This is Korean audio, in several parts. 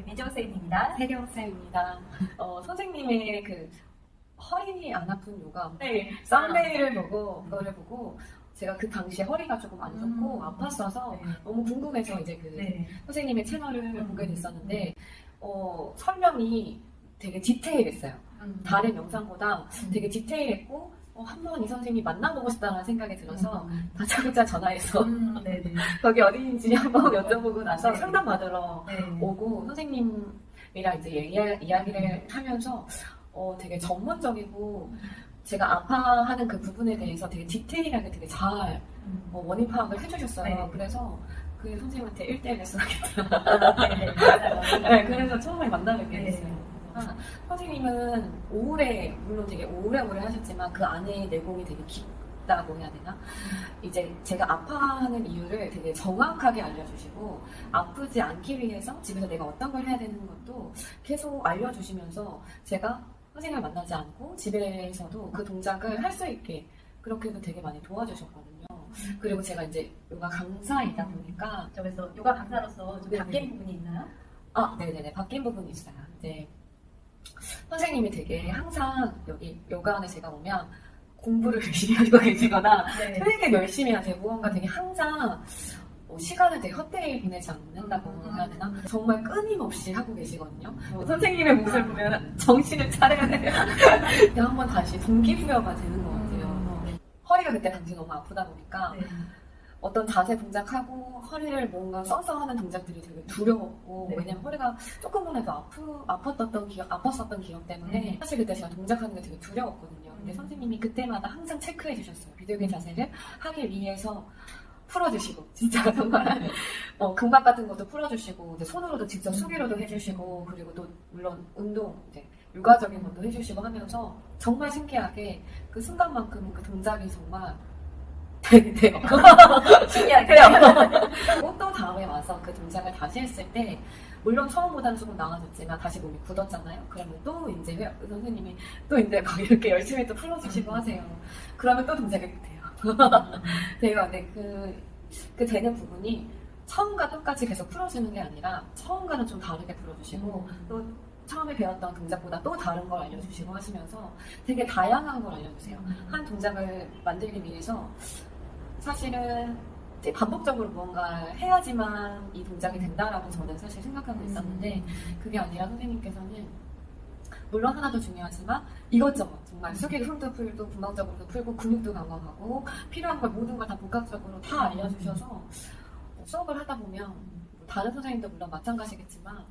네, 미정 선생님입니다. 세경쌤입니다. 어, 선생님의 그 허리 안 아픈 요가 네. 썸네일을 보고 그거를 보고 제가 그 당시에 허리가 조금 안 좋고 음. 아팠어서 네. 너무 궁금해서 이제 그 네. 선생님의 채널을 음. 보게 됐었는데 어, 설명이 되게 디테일했어요. 음. 다른 영상보다 음. 되게 디테일했고 어, 한번 이 선생님이 만나보고 싶다는 생각이 들어서 음. 다짜고짜 전화해서 음, 네네. 거기 어디인지 한번 여쭤보고 나서 네. 상담 받으러 네. 오고 선생님이랑 이제 이야, 이야기를 하면서 어, 되게 전문적이고 제가 아파하는 그 부분에 대해서 되게 디테일하게 되게 잘 음. 어, 원인 파악을 해주셨어요. 네. 그래서 그 선생님한테 1대1 레슨 하겠다. 네. 네, 그래서 처음에 만나뵙게 네. 됐어요. 아, 선생님은 오래, 물론 되게 오래오래 하셨지만 그 안에 내공이 되게 깊다고 해야 되나? 이제 제가 아파하는 이유를 되게 정확하게 알려주시고 아프지 않기 위해서 집에서 내가 어떤 걸 해야 되는 것도 계속 알려주시면서 제가 선생님을 만나지 않고 집에서도 그 동작을 할 수 있게 그렇게도 되게 많이 도와주셨거든요. 그리고 제가 이제 요가 강사이다 보니까 저 그래서 요가 강사로서 좀. 바뀐 부분이 있나요? 아, 네네네. 바뀐 부분이 있어요. 이제 선생님이 되게 항상 여기 요가원에 제가 오면 공부를 열심히 하고 계시거나 네. 되게 열심히 하세요. 무언가 되게 항상 어, 시간을 되게 헛되이 보내지 않는다고 해야 되나? 정말 끊임없이 하고 계시거든요. 어, 선생님의 모습을 보면 정신을 차려야 돼요. 한번 다시 동기부여가 되는 것 같아요. 어, 허리가 그때 당시 너무 아프다 보니까 네. 어떤 자세 동작하고 허리를 뭔가 써서 하는 동작들이 되게 두려웠고 네. 왜냐면 허리가 조금만 해도 아프, 아팠던 기억, 아팠었던 기억 때문에 음. 사실 그때 제가 동작하는 게 되게 두려웠거든요. 근데 음. 선생님이 그때마다 항상 체크해 주셨어요. 비둘기 자세를 하기 위해서 풀어주시고 진짜 정말 어, 금박 같은 것도 풀어주시고 이제 손으로도 직접 수기로도 해주시고 그리고 또 물론 운동 이제 육아적인 것도 해주시고 하면서 정말 신기하게 그 순간만큼 그 동작이 정말 신기하게. 그리고 또 다음에 와서 그 동작을 다시 했을 때 물론 처음보다는 조금 나아졌지만 다시 몸이 굳었잖아요. 그러면 또 이제 회- 선생님이 또 이제 막 이렇게 열심히 또 풀어주시고 하세요. 그러면 또 동작이 돼요. 돼요. 근데 그, 그 되는 부분이 처음과 똑같이 계속 풀어주는 게 아니라 처음과는 좀 다르게 풀어주시고 또 처음에 배웠던 동작보다 또 다른 걸 알려주시고 하시면서 되게 다양한 걸 알려주세요. 한 동작을 만들기 위해서 사실은 이제 반복적으로 무언가를 해야지만 이 동작이 된다라고 저는 사실 생각하고 있었는데 그게 아니라 선생님께서는 물론 하나도 중요하지만 이것저것 정말 수기도 손도 풀고 분방적으로도 풀고 근육도 강화하고 필요한 걸 모든 걸 다 복합적으로 다 알려주셔서 뭐 수업을 하다 보면 뭐 다른 선생님도 물론 마찬가지겠지만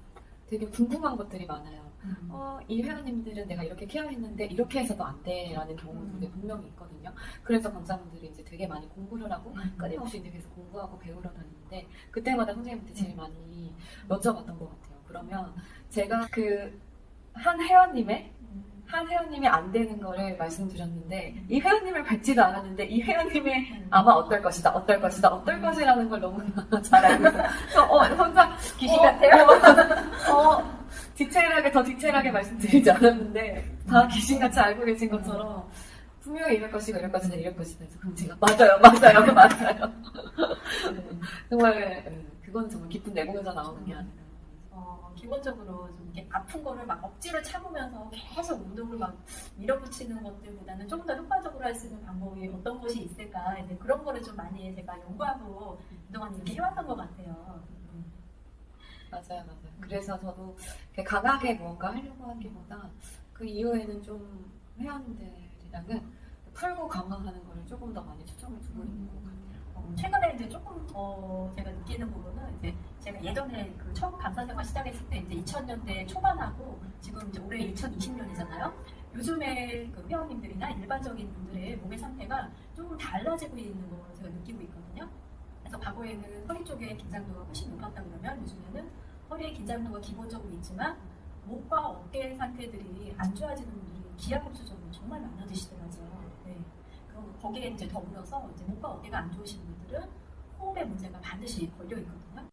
되게 궁금한 것들이 많아요. 음. 어, 이 회원님들은 내가 이렇게 케어했는데 이렇게 해서도 안 돼라는 경우들이 음. 분명히 있거든요. 그래서 강사분들이 이제 되게 많이 공부를 하고 음. 끊임없이 이제 계속 공부하고 배우러 다니는데 그때마다 선생님한테 제일 많이 여쭤봤던 것 같아요. 그러면 제가 그 한 회원님의 한 회원님이 안 되는 거를 말씀드렸는데 이 회원님을 뵙지도 않았는데 이 회원님의 아마 어떨 것이다, 어떨 것이다, 어떨 것이라는 걸 너무 잘 알고 있어요. 그래서 어, 혼자 귀신 어, 같아요? 어, 어, 디테일하게 더 디테일하게 말씀드리지 않았는데 다 귀신같이 알고 계신 것처럼 분명히 이럴 것이고 이럴 것이다 이럴 것이다 해서 그럼 제가 맞아요 맞아요 맞아요. 정말 음, 그건 정말 깊은 내공에서 나오는 게 아니라 어, 기본적으로 좀 이렇게 아픈 거를 막 억지로 참으면서 계속 운동을 막 밀어붙이는 것들보다는 좀더 효과적으로 할 수 있는 방법이 어떤 것이 있을까? 이제 그런 거를 좀 많이 제가 연구하고 그동안 이렇게 해왔던 것 같아요. 맞아요 맞아요 그래서 저도 강하게 뭔가 하려고 하기보다 그 이후에는 좀 회원들이랑은 풀고 강화하는 거를 조금 더 많이 초점을 두고 있는 것 같아요 어, 최근에 이제 조금 더 제가 느끼는 부분은 이제 제가 예전에 그 처음 강사 생활 시작했을 때 이제 2000년대 초반하고 지금 이제 올해 2020년이잖아요. 요즘에 그 회원님들이나 일반적인 분들의 몸의 상태가 조금 달라지고 있는 걸 제가 느끼고 있거든요. 그래서 과거에는 허리 쪽에 긴장도가 훨씬 높았다 그러면 요즘에는 허리의 긴장도가 기본적으로 있지만 목과 어깨 상태들이 안 좋아지는 분들이 기하급수적으로 정말 많아지시더라고요. 네. 그럼 거기에 이제 더불어서 이제 목과 어깨가 안 좋으신 분들은 호흡의 문제가 반드시 걸려 있거든요.